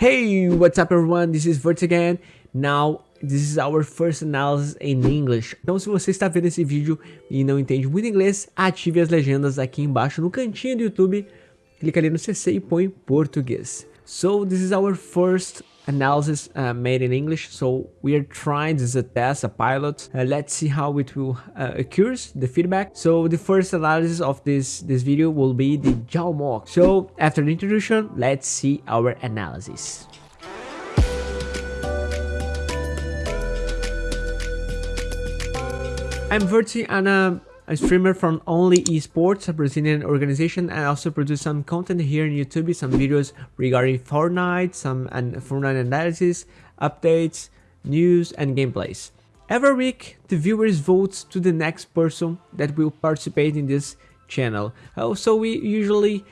Hey, what's up everyone? This is Vert again. Now, this is our first analysis in English. Então, se você está vendo esse vídeo e não entende muito inglês, ative as legendas aqui embaixo no cantinho do YouTube. Clica ali no CC e põe português. So, this is our first analysis uh, made in English. So we are trying this is a test, a pilot. Uh, let's see how it will uh, occurs, the feedback. So the first analysis of this, this video will be the Jaomock. So after the introduction, let's see our analysis. I'm Verti and uh, a streamer from Only Esports, a Brazilian organization. And I also produce some content here on YouTube, some videos regarding Fortnite, some and Fortnite analysis, updates, news, and gameplays. Every week, the viewers vote to the next person that will participate in this channel. Oh, also, we usually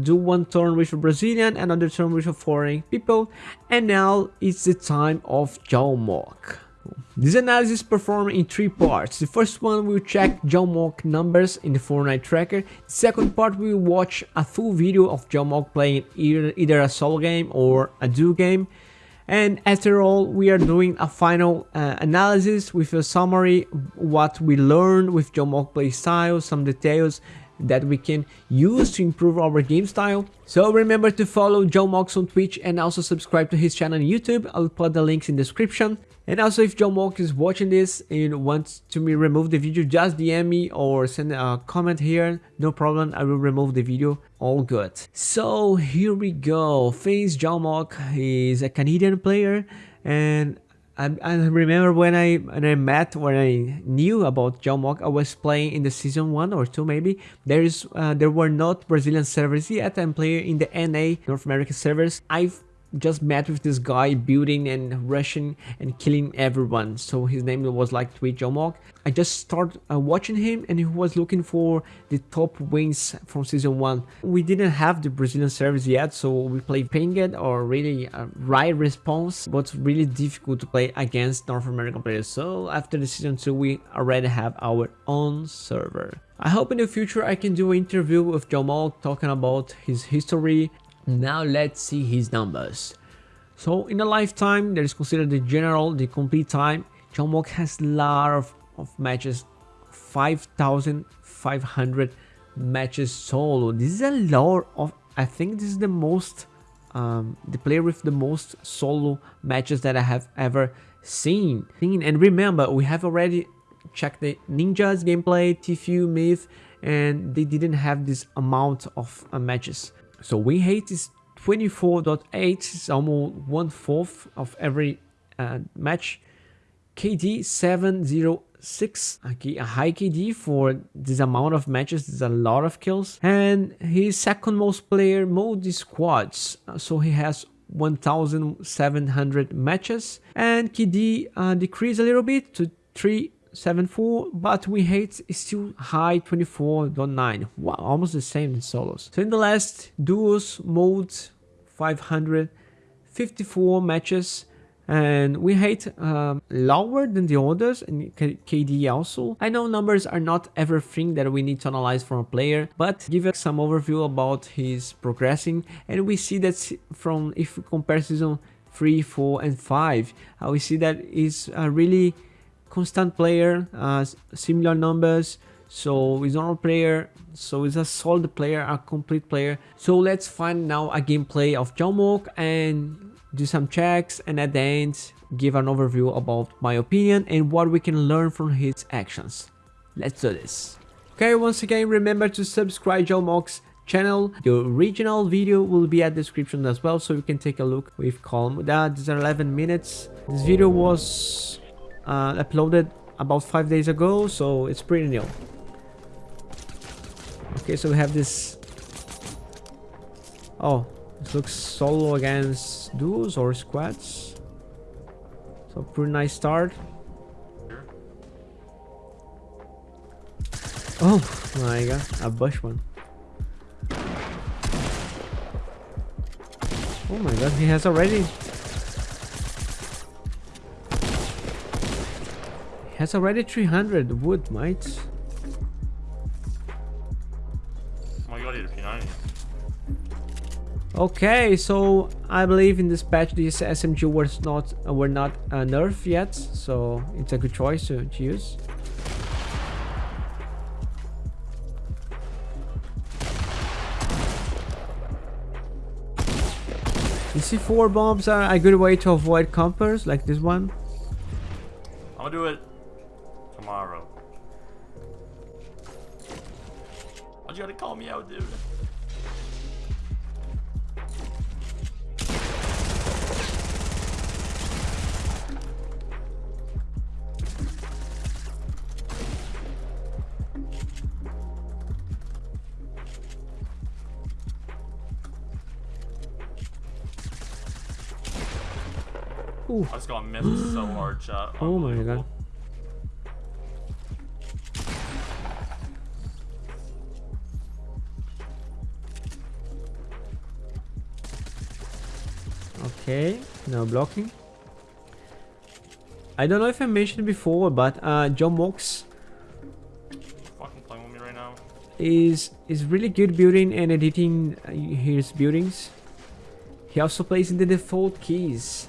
do one turn with a Brazilian, another turn with a foreign people, and now it's the time of Jaomock. This analysis is performed in three parts. The first one will check Jaomock numbers in the Fortnite tracker. The second part will watch a full video of Jaomock playing either, either a solo game or a duo game. And after all, we are doing a final uh, analysis with a summary what we learned with Jaomock play style, some details that we can use to improve our game style. So remember to follow Jaomock on Twitch and also subscribe to his channel on YouTube. I'll put the links in the description. And also if John Jaomock is watching this and wants to me remove the video, just DM me or send a comment here. No problem, I will remove the video. All good. So here we go. FaZe Jaomock is a Canadian player and I, I, remember when I when I met when I knew about Jaomock, I was playing in the season one or two maybe. There is uh, there were not Brazilian servers yet. I'm playing in the NA North American servers. I've just met with this guy building and rushing and killing everyone so his name was like Tweet Jaomock. I just started uh, watching him and he was looking for the top wins from season 1. We didn't have the Brazilian service yet so we played pinged or really uh, right response but really difficult to play against North American players so after the season 2 we already have our own server. I hope in the future I can do an interview with Jaomock talking about his history now let's see his numbers. So in a lifetime, that is considered the general, the complete time, Jaomock has a lot of, of matches, 5,500 matches solo. This is a lot of, I think this is the most, um, the player with the most solo matches that I have ever seen. And remember, we have already checked the Ninja's gameplay, Tfue, Myth, and they didn't have this amount of uh, matches. So win rate is 24.8, it's almost one fourth of every uh, match. KD 706, okay, a high KD for this amount of matches, there's a lot of kills. And his second most player mode is squads, so he has 1700 matches. And KD uh, decreased a little bit to 3 7.4 but we hate is still high 24.9 wow almost the same in solos so in the last duos mode 554 matches and we hate um, lower than the others and KD also. I know numbers are not everything that we need to analyze from a player, but give us some overview about his progressing and we see that from if we compare season 3, 4 and 5, uh, we see that is uh, really constant player, uh, similar numbers. So he's not a player, so he's a solid player, a complete player. So let's find now a gameplay of Jaomock and do some checks and at the end give an overview about my opinion and what we can learn from his actions. Let's do this. Okay, once again, remember to subscribe Jaomock's channel. The original video will be at description as well, so you can take a look with calm. That is 11 minutes. This video was uh, uploaded about five days ago, so it's pretty new. Okay, so we have this. Oh, this looks solo against duos or squads. So pretty nice start. Oh my god, a bush one. Oh my god, he has already has already 300 wood, mate. Oh my god, he's behind Okay, so I believe in this patch this SMG was not uh, were not uh, nerfed yet, so it's a good choice to, to use. You see, four bombs are a good way to avoid compers like this one. Gonna do it tomorrow. Why'd you gotta call me out, dude? Ooh. I just got missed so hard, chat. Oh my god. Okay, no blocking. I don't know if I mentioned before, but uh, John Mox Fucking playing with me right now. is is really good building and editing uh, his buildings. He also plays in the default keys.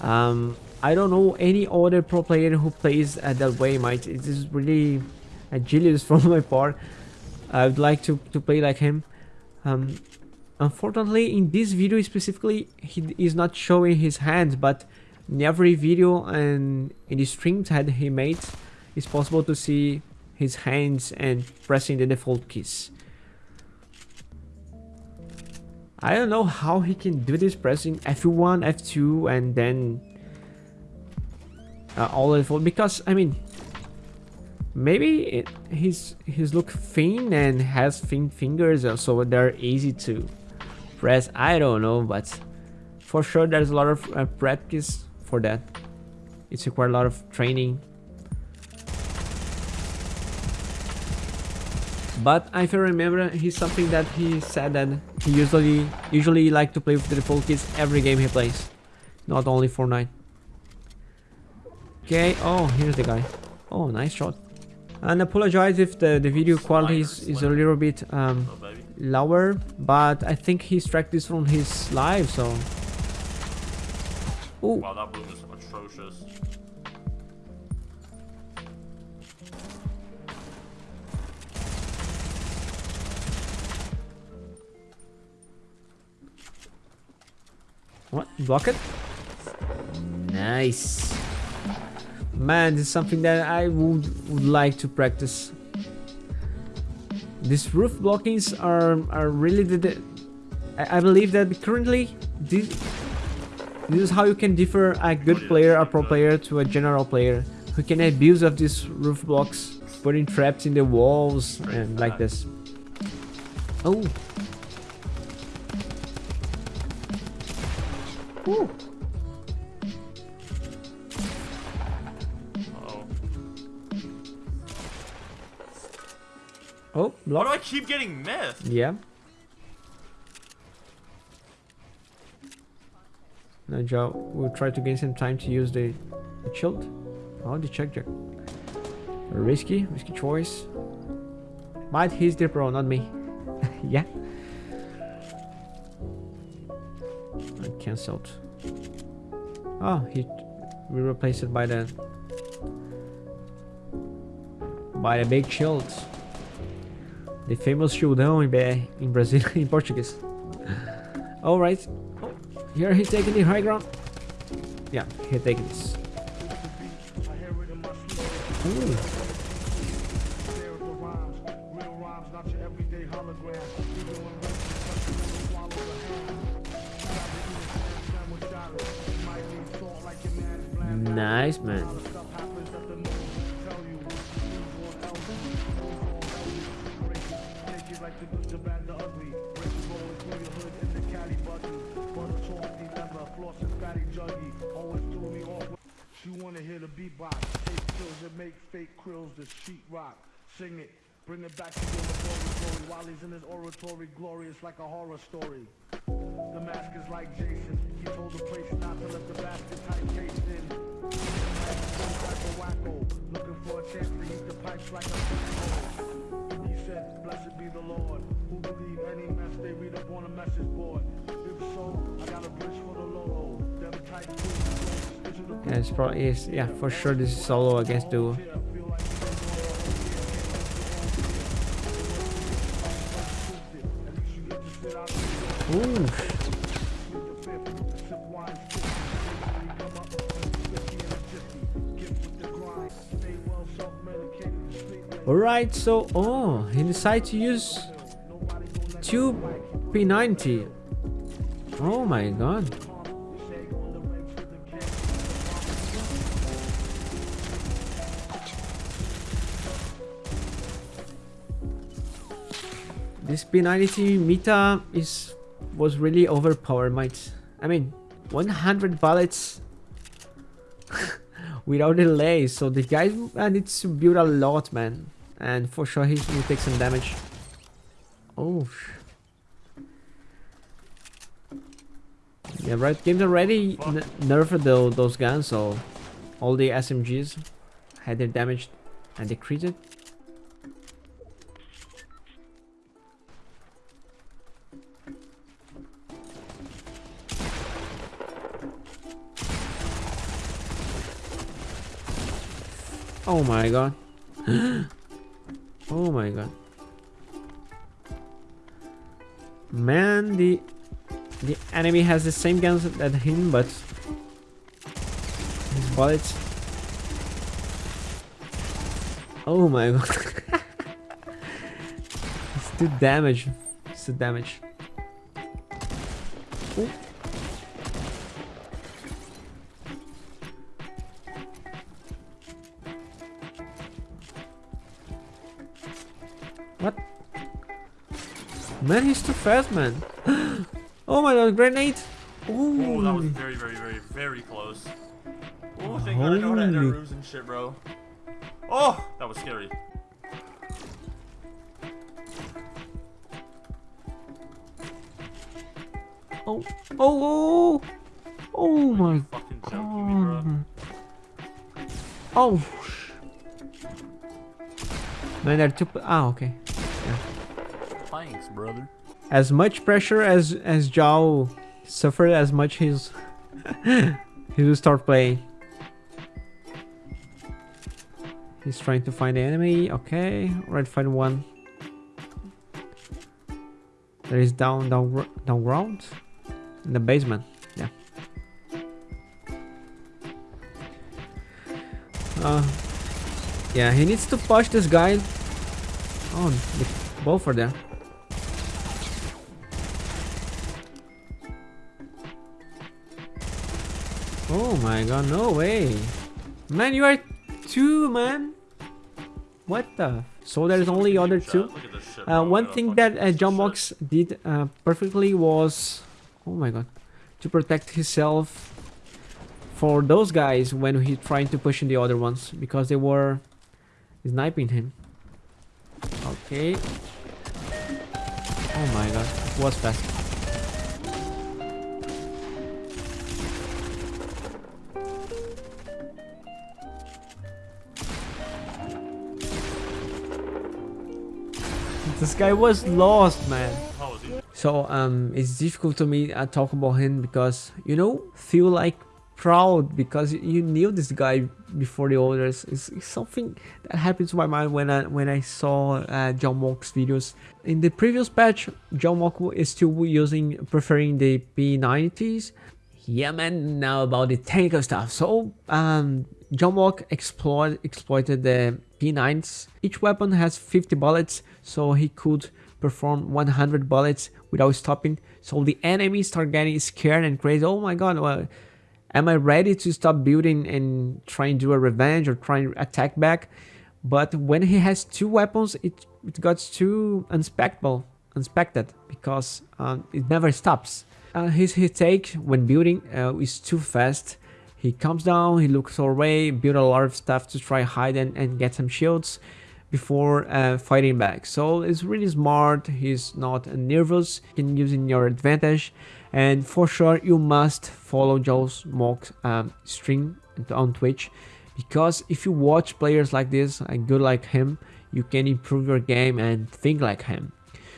Um, I don't know any other pro player who plays uh, that way. Might it is really a genius from my part. I would like to to play like him. Um, unfortunately, in this video specifically, he is not showing his hands, but in every video and in the streams that he made, it's possible to see his hands and pressing the default keys. I don't know how he can do this pressing F1, F2 and then uh, all default because I mean maybe it, he's he's look thin and has thin fingers uh, so they're easy to press I don't know but for sure there's a lot of uh, practice for that it's required a lot of training But if I remember, he's something that he said that he usually usually like to play with the default keys every game he plays, not only Fortnite. Okay, oh, here's the guy. Oh, nice shot. And apologize if the, the video quality is, is a little bit um. Lower, but I think he struck this from his live, so... Oh, Wow, that is atrocious. What? Block it? Nice. Man, this is something that I would, would like to practice. These roof blockings are are really the, I, I believe that currently this this is how you can differ a good player, a pro player to a general player who can abuse of these roof blocks, putting traps in the walls and like this. Oh. Ooh. Oh, Why do I keep getting missed? Yeah. Now will try to gain some time to use the, the shield. Oh, the check check. Risky, risky choice. But he's the pro, not me. yeah. I cancelled. Oh, he we replaced it by the by the big shield. The famous shieldão in, in Brazil, in Portuguese. Alright. Oh, here he's taking the high ground. Yeah, he's taking this. Ooh. Nice, man. Krills, the sheet rock. Sing it, bring it back to your laboratory while he's in his oratory, glorious like a horror story. The mask is like Jason, he told the place not to let the basket type taste in. Some type of wacko, looking for a chance to heat the pipes like a flamingo. He said, blessed be the Lord. Who believe any mess they read up on a message board? If so, I got a bridge for the boots, Yeah, it's probably yeah for sure this is solo against duo. Late. Alright, so oh he decided to use Nobody two P90. Oh my god. This P90 meta is was really overpowered, mates. I mean, 100 bullets without delay, so the guy needs to build a lot, man. And for sure he will take some damage. Oh. Yeah, right. Games already nerfed tho- those guns, so all the SMGs had their damage and decreased. Oh my god. oh my god. Man, the the enemy has the same guns as him, but his bullets. Oh my god. it's too damage. It's too damage. Ooh. Man, he's too fast, man. oh my god, grenade! Oh, that was very, very, very, very close. Oh, thank God I know how to enter rooms and shit, bro. Oh, that was scary. Oh, oh, oh, oh my joking me, bro. god. Oh. Man, they're too. Ah, okay. Thanks, brother. As much pressure as as Zhao suffered, as much he's he will start playing. He's trying to find the enemy. Okay, right, find one. There is down, down, down ground in the basement. Yeah. Uh, yeah, he needs to push this guy. Oh, both are there. Oh my god, no way. Man, you are two, man. What the? So there's only other two? Look at this shit, Uh, one thing that uh, John. Mox did uh, perfectly was, oh my god, to protect himself for those guys when he trying to push in the other ones because they were sniping him. Okay. Oh my god, it was fast. This guy was lost, man. So um, it's difficult to me uh, talk about him because you know feel like proud because you knew this guy before the others. It's, it's something that happened to my mind when I when I saw uh, Jaomock's videos. In the previous patch, John Mock is still using preferring the P90s. Yeah, man. Now about the technical stuff. So um, Jaomock exploit, exploited the P90s. Each weapon has 50 bullets, so he could perform 100 bullets without stopping. So the enemies start getting scared and crazy. Oh my god, well, am I ready to stop building and try and do a revenge or try and attack back? But when he has two weapons, it, it got too unspectable, unspected because um, it never stops. Uh, his, his take when building uh, is too fast. He comes down, he looks away, build a lot of stuff to try hide and, and get some shields before uh, fighting back. So it's really smart. He's not nervous. You can use in your advantage. And for sure, you must follow Joe's mock um, stream on Twitch because if you watch players like this, and good like him, you can improve your game and think like him.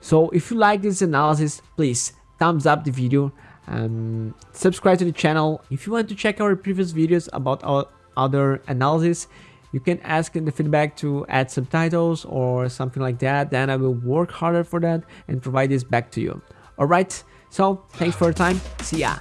So if you like this analysis, please thumbs up the video, and subscribe to the channel. If you want to check our previous videos about our other analysis, you can ask in the feedback to add subtitles or something like that. Then I will work harder for that and provide this back to you. Alright, so thanks for your time. See ya.